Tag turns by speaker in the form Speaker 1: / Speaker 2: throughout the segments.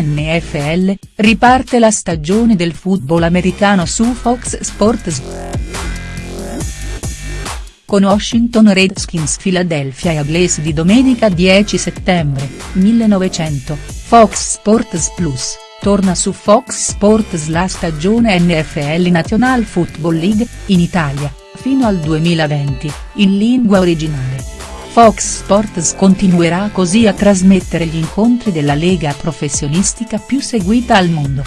Speaker 1: NFL, riparte la stagione del football americano su Fox Sports. Con Washington Redskins Philadelphia Eagles di domenica 10 settembre, 1900, Fox Sports Plus, torna su Fox Sports la stagione NFL National Football League, in Italia, fino al 2020, in lingua originale. Fox Sports continuerà così a trasmettere gli incontri della lega professionistica più seguita al mondo.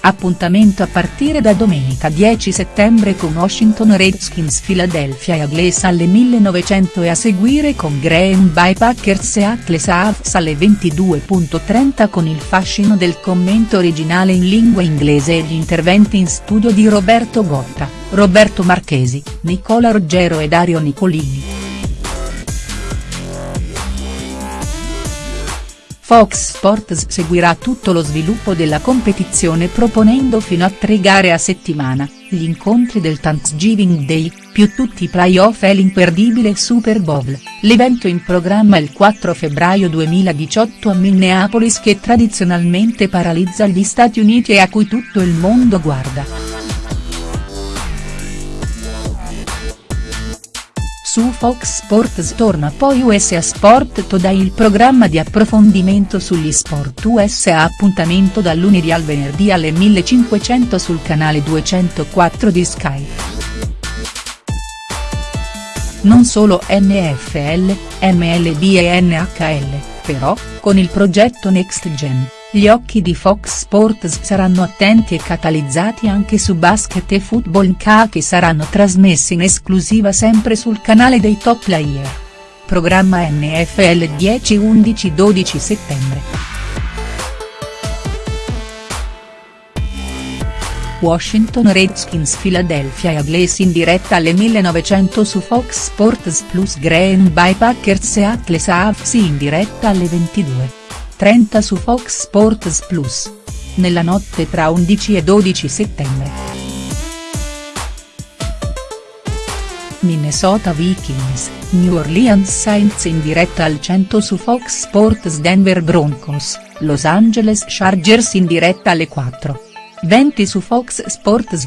Speaker 1: Appuntamento a partire da domenica 10 settembre con Washington Redskins Philadelphia Eagles alle 1900 e a seguire con Green Bay Packers e Atlas Hawks alle 22.30 con il fascino del commento originale in lingua inglese e gli interventi in studio di Roberto Gotta, Roberto Marchesi, Nicola Ruggero e Dario Nicolini. Fox Sports seguirà tutto lo sviluppo della competizione proponendo fino a tre gare a settimana, gli incontri del Thanksgiving Day, più tutti i playoff e l'imperdibile Super Bowl, l'evento in programma il 4 febbraio 2018 a Minneapolis che tradizionalmente paralizza gli Stati Uniti e a cui tutto il mondo guarda. Su Fox Sports torna poi USA Sport Today il programma di approfondimento sugli sport USA appuntamento dal lunedì al venerdì alle 1500 sul canale 204 di Sky. Non solo NFL, MLB e NHL, però, con il progetto Next Gen. Gli occhi di Fox Sports saranno attenti e catalizzati anche su basket e football NCAA che saranno trasmessi in esclusiva sempre sul canale dei top player. Programma NFL 10 11 12 settembre. Washington Redskins Philadelphia Eagles in diretta alle 1900 su Fox Sports Plus Green Bay Packers e Atlas Hawks in diretta alle 22. 30 su Fox Sports Plus. Nella notte tra 11 e 12 settembre. Minnesota Vikings, New Orleans Saints in diretta al 100 su Fox Sports Denver Broncos, Los Angeles Chargers in diretta alle 4. 20 su Fox Sports.